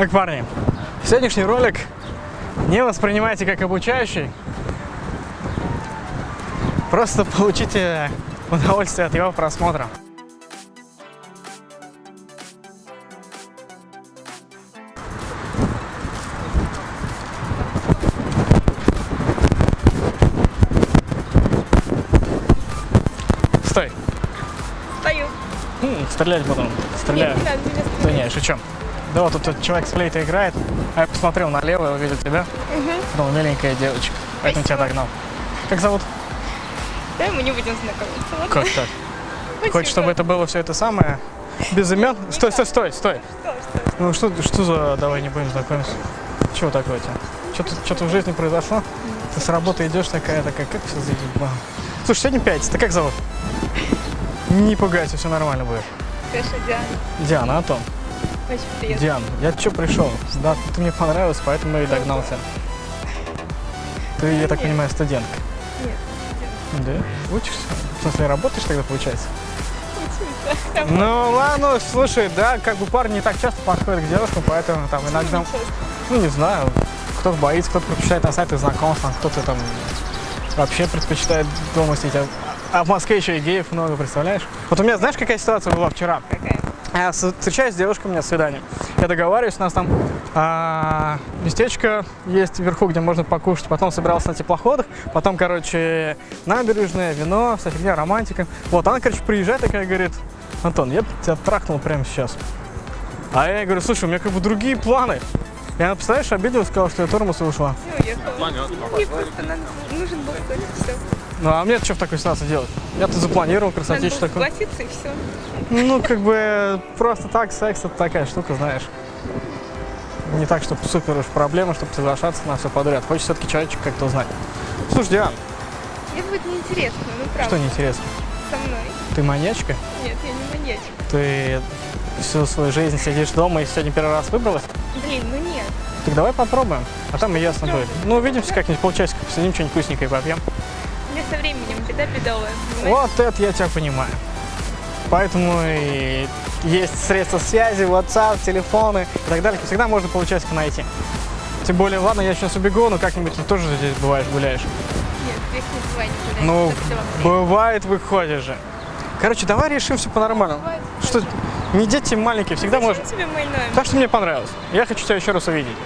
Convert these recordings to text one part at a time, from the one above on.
Так, парни, сегодняшний ролик не воспринимайте как обучающий. Просто получите удовольствие от его просмотра. Стой. Стою. М, Стрелять буду. Стреляю. Нет, не надо, не надо. Да не, шучу. Да вот тут, человек с флейтой играет, а я посмотрел налево увидел тебя. Думал, миленькая девочка. Поэтому тебя догнал. Как зовут? Давай мы не будем знакомиться. ладно? Как так? Хочешь, чтобы это было все это самое? Без имен? Стой, стой, стой, стой. Что, что? Ну что, что за давай не будем знакомиться? Чего такое у тебя? Что-то, что-то в жизни произошло? Ты с работы идешь такая, такая, как все заебало. Слушай, сегодня пятница, ты как зовут? Не пугайся, все нормально будет. Конечно, Диана. Диана, Антон. Очень приятно. Диан, я что пришел? Да, ты мне понравилась, поэтому и догнался. Ты, я так Нет. понимаю, студентка. Нет, Да? Учишься? В смысле, работаешь тогда, получается? Там Ну ладно, слушай, да, как бы парни не так часто подходят к девушкам, поэтому там иногда, ну не знаю, кто-то боится, кто-то предпочитает на сайтах знакомств, кто-то там вообще предпочитает дома сидеть. А- А в Москве еще и геев много, представляешь? Вот у меня, знаешь, какая ситуация была вчера? Какая? Я с- встречаюсь с девушкой, у меня свидание. Я договариваюсь, у нас там а, местечко есть вверху, где можно покушать. Потом собирался на теплоходах. Потом, короче, набережная, вино, вся фигня, романтика. Вот, она, короче, приезжает такая, говорит, Антон, я тебя трахнул прямо сейчас. А я говорю, слушай, у меня как бы другие планы. Она, представляешь, обиделась, сказала, что я тормоз и ушла. Все, уехала. Мне просто надо, нужен был секс, все. Ну, а мне что в такой ситуации делать? Я тут запланировал красотищу такую. согласиться и все. Ну, как бы просто так, секс это такая штука, знаешь. Не так, чтобы супер уж проблема, чтобы соглашаться на все подряд. Хочется все-таки человечек как-то узнать. Слушай, Диан, Мне будет неинтересно, ну правда. что неинтересно? Со мной. Ты маньячка? Нет, я не маньячка. Ты всю свою жизнь сидишь дома и сегодня первый раз выбралась? Блин, ну нет. Так давай попробуем, а там и ясно будет. Ну, увидимся как-нибудь полчасика, посидим, что-нибудь вкусненькое попьем. Мне со временем беда бедовая. понимаешь? Вот это я тебя понимаю. Поэтому и есть средства связи, WhatsApp, телефоны и так далее. Всегда можно полчасика найти. Тем более, ладно, я сейчас убегу, но как-нибудь ты тоже здесь бываешь, гуляешь. Нет, грех не бывает. Ну, бывает, выходишь же. Короче, давай решим все по-нормальному. Что, не дети маленькие, всегда можно. тебе мой номер? Так что мне понравилось. Я хочу тебя еще раз увидеть.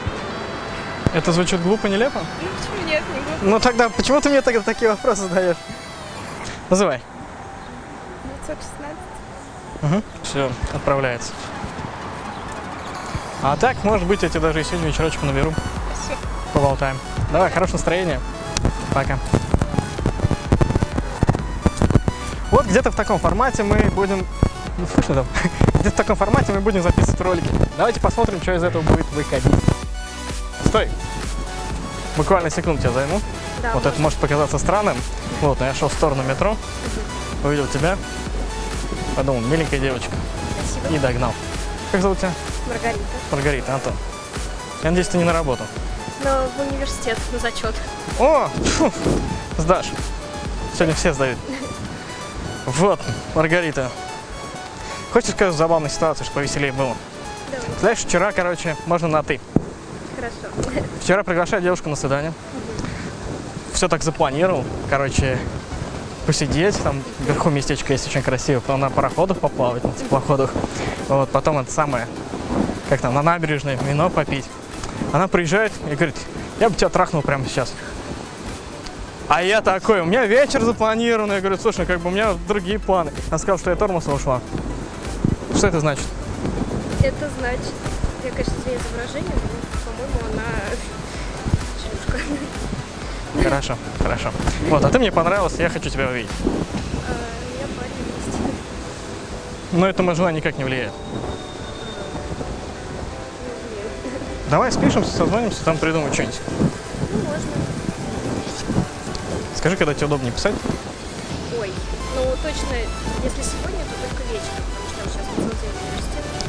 Это звучит глупо, нелепо? Ну почему нет, не глупо. Ну тогда, почему ты мне тогда такие вопросы задаешь? Называй. 916. Угу. Все, отправляется. А так, может быть, я тебе даже и сегодня вечерочку наберу. Все. Поболтаем. Давай, хорошего настроения. Пока. Вот где-то в таком формате мы будем... Ну, слышно там? Где-то в таком формате мы будем записывать ролики. Давайте посмотрим, что из этого будет выходить. Стой! Буквально секунду тебя займу. Да, вот это может показаться странным. Вот, но я шел в сторону метро, увидел тебя, подумал, миленькая девочка, Спасибо. и догнал. Как зовут тебя? Маргарита. Маргарита, Антон. Я надеюсь, ты не на работу. Но в университет на зачет. О, фу, сдашь. Сегодня все сдают. Вот, Маргарита. Хочешь сказать забавную ситуацию, чтобы повеселее было? Давай. Знаешь, вчера, короче, можно на «ты». Хорошо. Вчера приглашаю девушку на свидание. Все так запланировал. Короче, посидеть. Там вверху местечко есть очень красиво. Потом на пароходах поплавать, на теплоходах. Вот, потом это самое, как там, на набережной вино попить. Она приезжает и говорит, я бы тебя трахнул прямо сейчас. А я такой, у меня вечер запланирован. Я говорю, слушай, как бы у меня другие планы. Она сказала, что я тормоз ушла. Что это значит? Это значит, я, конечно, извиняюсь за выражение, но, по-моему, она шлюшка. Хорошо, хорошо. Вот, а ты мне понравился, я хочу тебя увидеть. А, Я парень. Но это мое желание никак не влияет. Давай спишемся, созвонимся, там придумаем что-нибудь. Ну, можно. Скажи, когда тебе удобнее писать. Ой, ну точно, если сегодня, то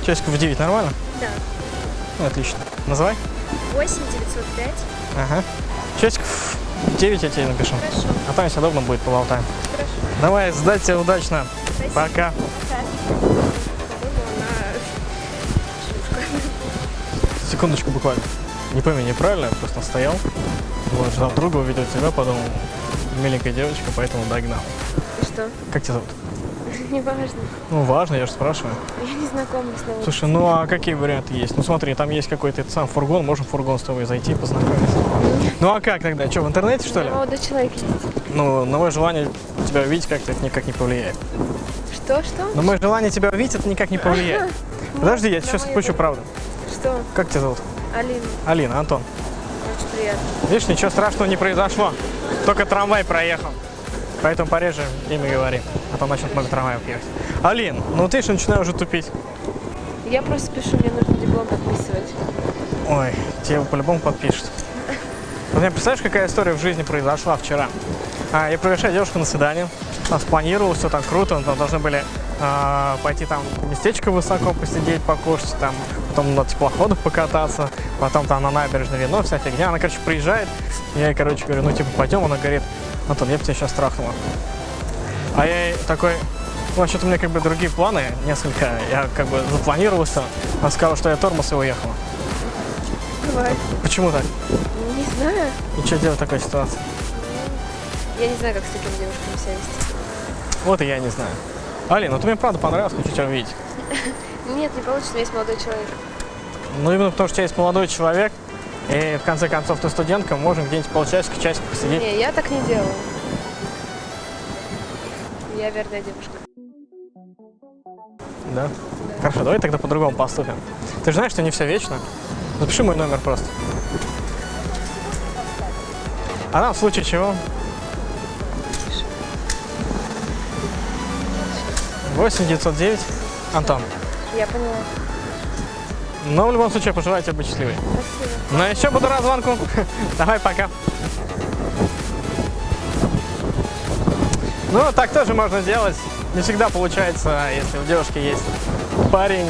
Часиков в 9 нормально? Да. Ну, отлично. Называй. 8 905. Ага. Часиков в 9 я тебе напишу. Хорошо, А там, если удобно будет, поболтаем. хорошо. Давай, сдать тебе удачно. Спасибо. Пока. Пока. Секундочку буквально. Не пойми неправильно, я просто стоял. Вот, ждал друга, увидел тебя, подумал, миленькая девочка, поэтому догнал. И что? Как тебя зовут? Неважно. Ну, важно, я же спрашиваю. Я не знакома с новым. Слушай, ну а какие варианты есть? Ну смотри, там есть какой-то этот сам фургон, можем в фургон с тобой зайти и познакомиться. Ну а как тогда? Что, в интернете что ли? Молодой человек есть. Ну, на мое желание тебя увидеть как-то это никак не повлияет. Что, что? На мое желание тебя увидеть это никак не повлияет. Подожди, я сейчас желание. правду. Что? Как тебя зовут? Алина, Алина, Антон. очень приятно. Видишь, ничего страшного не произошло. Только трамвай проехал. Поэтому пореже имя говори. А то начнут много трамваев ехать. Алин, ну ты же начинаю уже тупить. Я просто пишу, мне нужно диплом подписывать. Ой, тебе его по-любому подпишут. Вот мне представляешь, какая история в жизни произошла вчера? А, я приглашаю девушку на свидание. Она спланировала, все там круто. Там должны были а, пойти там в местечко высоко посидеть, покушать, там, потом на теплоходах покататься, потом там на набережной вино, вся фигня. Она, короче, приезжает. Я ей, короче, говорю, ну, типа, пойдем. Она говорит, Антон, я бы тебя сейчас трахнула. А я ей такой, ну, вообще-то у меня как бы другие планы несколько. Я как бы запланировал все. Она сказала, что я тормоз и уехала. Бывает. Почему так? Не знаю. И что делать в такой ситуации? Я не знаю, как с такими девушками себя вести. Вот и я не знаю. Алина, ну ты мне правда понравилась, хочу тебя увидеть. Нет, не получится, у меня есть молодой человек. Ну именно потому, что у тебя есть молодой человек, и в конце концов ты студентка, можем где-нибудь полчасика, часик посидеть. Не, я так не делаю. Я верная девушка. Да? Хорошо, давай тогда по-другому поступим. Ты же знаешь, что не все вечно. Запиши мой номер просто. А нам в случае чего? 8 909 Антон. Я поняла. Но в любом случае, пожелаю тебе быть счастливой. Спасибо. Ну еще буду рад звонку. Давай, пока. Ну, так тоже можно делать. Не всегда получается, если у девушки есть парень,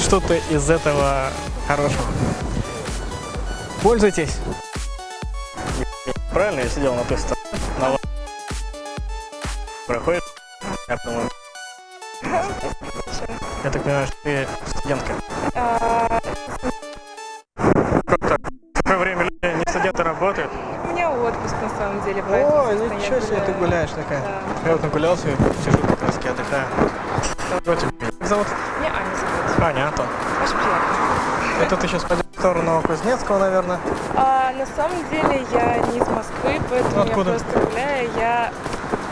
что-то из этого хорошего. Пользуйтесь. Правильно, я сидел на той стороне. На Проходит. Я думаю. Я так понимаю, что ты студентка. Как так? В такое время люди не студенты работают. У меня отпуск на самом деле, поэтому, Ой, собственно, я ничего себе, ты гуляешь такая. Я вот нагулялся, сижу как раз таки отдыхаю. Как тебя зовут? Меня Аня зовут. Аня, Антон. Очень приятно. Это ты сейчас пойдешь в сторону Кузнецкого, наверное. А, на самом деле я не из Москвы, поэтому Ну, откуда? я просто гуляю. Я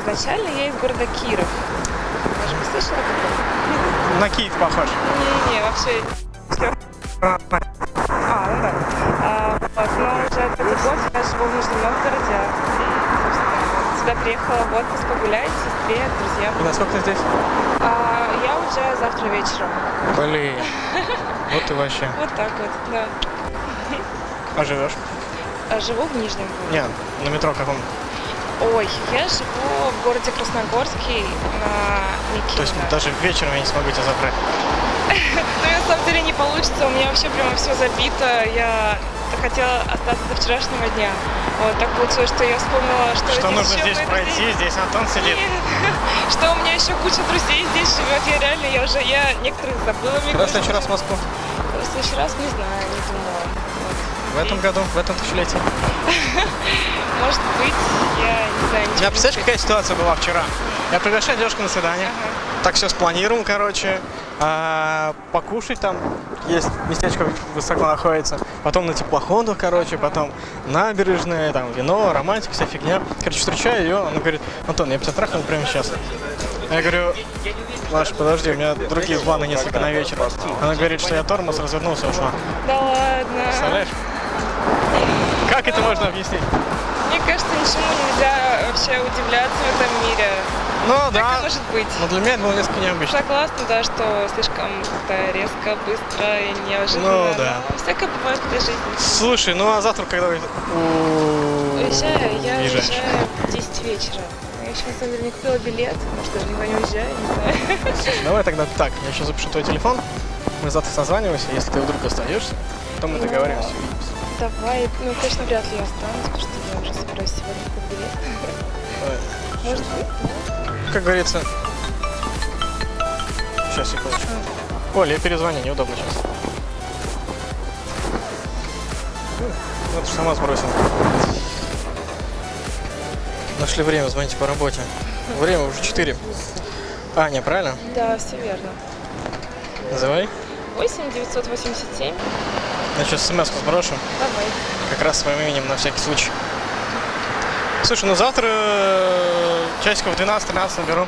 изначально я из города Киров. Слышала такого? На Киев похож. Не-не, вообще. А, ну да. А, вот, но уже третий год я живу в Нижнем Новгороде. И, сюда приехала в отпуск погулять сестре, с друзьями. И насколько ты здесь? А, я уже завтра вечером. Блин. Вот ты вообще. Вот так вот, да. А живешь? А, Живу в Нижнем. Нет, на метро каком? Ой, я живу в городе Красногорский на То есть даже вечером я не смогу тебя забрать. Ну, на самом деле не получится, у меня вообще прямо все забито. Я хотела остаться до вчерашнего дня. Вот так получилось, что я вспомнила, что, Что нужно здесь пройти? Здесь Антон сидит. И Что у меня еще куча друзей здесь живет. Я реально, я уже, я некоторых забыла. мне Когда в следующий раз в Москву? В следующий раз не знаю, не думала. В этом году, в этом тысячелетии. Может быть, я не знаю, не представляешь, какая ситуация была вчера? Я приглашаю девушку на свидание. Ага. Так все спланировал, короче. А, покушать там. Есть местечко высоко находится. Потом на теплоходах, короче. Потом набережная, там вино, романтика, вся фигня. Короче, встречаю ее. Она говорит, Антон, я бы тебя трахнул прямо сейчас. Я говорю, Маш, подожди, у меня другие планы несколько на вечер. Она говорит, что я тормоз, развернулся, ушла. Да ладно. Представляешь? Как это можно объяснить? Мне кажется, ничему нельзя вообще удивляться в этом мире. Ну Так да, может быть. но для меня это было несколько необычно. Согласна, да, что слишком как-то резко, быстро и неожиданно. Ну, да. но Всякое бывает в этой жизни. Слушай, ну а завтра когда вы у- Уезжаю, я уезжаю в 10 вечера. Я еще на самом деле не купила билет, может даже никуда не уезжаю, не знаю. Слушай, давай тогда так, я сейчас запишу твой телефон, мы завтра созваниваемся, если ты вдруг остаешься, то мы договоримся, увидимся. Давай, ну точно вряд ли я останусь, потому что я уже собираюсь сегодня купить. Может быть? Как говорится... Сейчас, секундочку. Оля, я перезвоню, неудобно сейчас. Ну, ты сама сбросила. Нашли время, звоните по работе. Время уже 4. А, не, правильно? Да, все верно. Называй. 8 987. Я сейчас смс сброшу. Давай. Как раз своим именем на всякий случай. Слушай, ну завтра э, часиков в 12-13 наберу.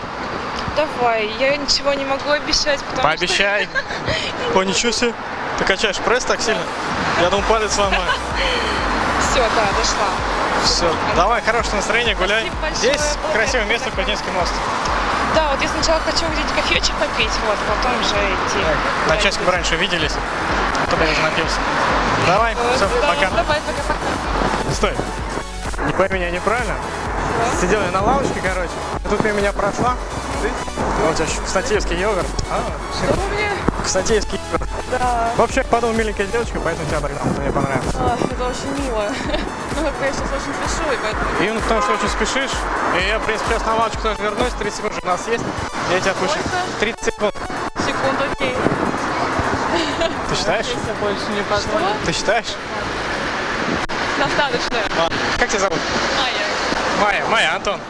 Давай. Я ничего не могу обещать, потому Пообещай. О, ничего себе. Ты качаешь пресс так сильно? Я думал, палец сломаю. что... Все, да, дошла. Все, давай, хорошего настроения, гуляй. Здесь красивое место. Кузнецкий мост. Да, вот я сначала хочу где-нибудь кофеечек попить, вот, потом уже идти. Так, на часик раньше виделись, а уже напился. Давай, все, пока. Давай, пока-пока. Стой. Не пойми меня неправильно. Сидел я на лавочке, короче. Тут мимо меня прошла. Вот у тебя еще кстатеевский йогурт. А, Что у меня? кстатеевский йогурт. Да. Вообще, подумал, миленькая девочка, поэтому тебя тогда мне понравилось. А, это очень мило. Ну, как я сейчас очень спешу, и поэтому... Именно потому, что очень спешишь. И я, в принципе, сейчас на лавочку тоже вернусь. 30 секунд у нас есть. Я тебя отпущу. Сколько? 30 секунд. Секунду, окей. Ты считаешь? Больше не. Ты считаешь? Достаточно. Ладно. Как тебя зовут? Майя. Майя. Майя, Антон.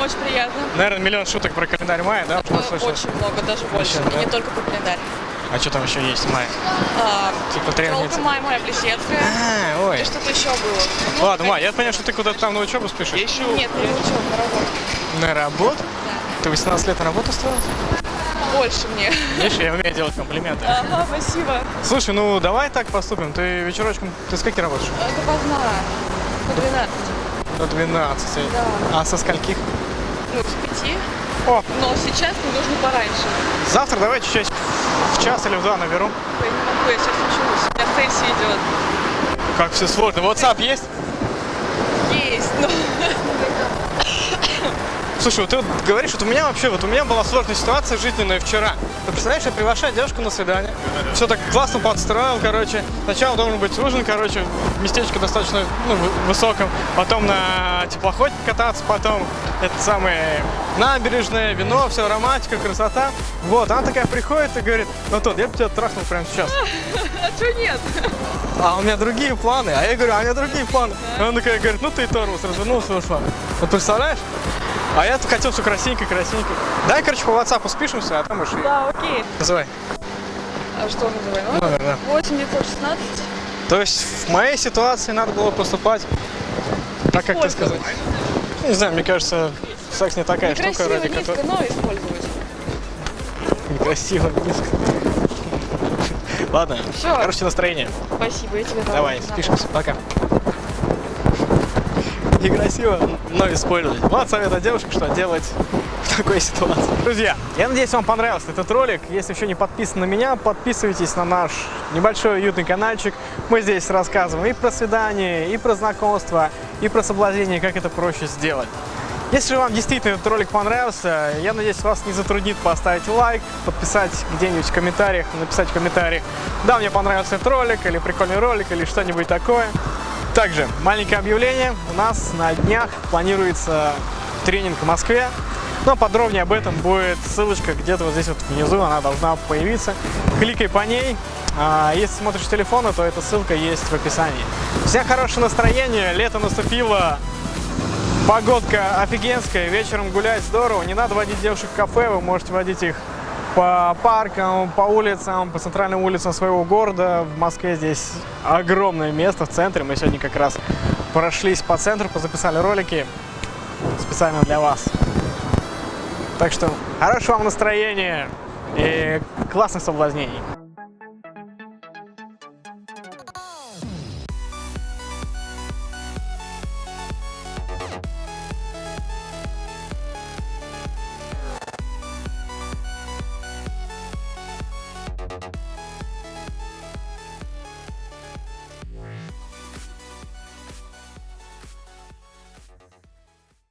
Очень приятно. Наверное, миллион шуток про календарь Майя, да? Очень много, даже больше. Очень, да? И не только по календарь. А что там еще есть, Майя? А, Типа требница. Майя моя Плещецкая. А, ой. И что-то еще было. Ну, Ладно, Майя, я понял, что ты куда-то там на учебу спешишь. Нет, не учеба, на работу. На работу? Ты 18 лет на работу устроилась? Больше мне. Видишь, я умею делать комплименты. Ага, спасибо. Слушай, ну давай так поступим. Ты вечерочком, ты с работаешь? Допоздна. По 12. До 12. Да. А со скольких? Ну, с 5. О, Но сейчас мне нужно пораньше. завтра давайте часик в час или в два наберу. Я не могу, я сейчас учусь. У меня сессия идет. Как все сложно. WhatsApp есть? Есть, но... Слушай, вот ты вот говоришь, вот у меня вообще, вот у меня была сложная ситуация жизненная вчера. Ты представляешь, я приглашаю девушку на свидание. Все так классно подстроил, короче. Сначала должен быть ужин, короче, местечко достаточно ну, вы- высоком. Потом на теплоходе кататься, потом это самое набережная, вино, все, романтика, красота. Вот, она такая приходит и говорит, ну тот, я бы тебя трахнул прямо сейчас. А что нет? А у меня другие планы. А я говорю, а у меня другие планы. И она такая говорит, ну ты тормоз, развернулся и ушла. Вот представляешь? А я тут хотел все красивенько, красивенько. Дай, короче, по WhatsApp спишемся, а там уж и... Да, окей. Называй. А что называй? Ну, Номер, да. 8 916. То есть в моей ситуации надо было поступать так, как ты сказал. Не знаю, мне кажется, секс не такая штука, Некрасиво, ради низко, которой... но использовать. Некрасиво, низко. Ладно, Всё. хорошее настроение. Спасибо, я тебе. Давай, Да. спишемся, пока. Некрасиво, но использовать. Вот совет от девушек, что делать в такой ситуации. Друзья, я надеюсь, вам понравился этот ролик. Если еще не подписаны на меня, подписывайтесь на наш небольшой уютный каналчик. Мы здесь рассказываем и про свидание, и про знакомство, и про соблазнение, как это проще сделать. Если вам действительно этот ролик понравился, я надеюсь, вас не затруднит поставить лайк, подписать где-нибудь в комментариях, написать в комментариях, да, мне понравился этот ролик, или прикольный ролик, или что-нибудь такое. Также маленькое объявление. У нас на днях планируется тренинг в Москве. Но подробнее об этом будет ссылочка где-то вот здесь вот внизу, она должна появиться. Кликай по ней. А, Если смотришь с телефона, то эта ссылка есть в описании. Всем хорошего настроения, лето наступило, Погодка офигенская, вечером гулять здорово. Не надо водить девушек в кафе, вы можете водить их по паркам, по улицам, по центральным улицам своего города. В Москве здесь огромное место в центре. Мы сегодня как раз прошлись по центру, позаписали ролики специально для вас. Так что хорошего вам настроения и классных соблазнений.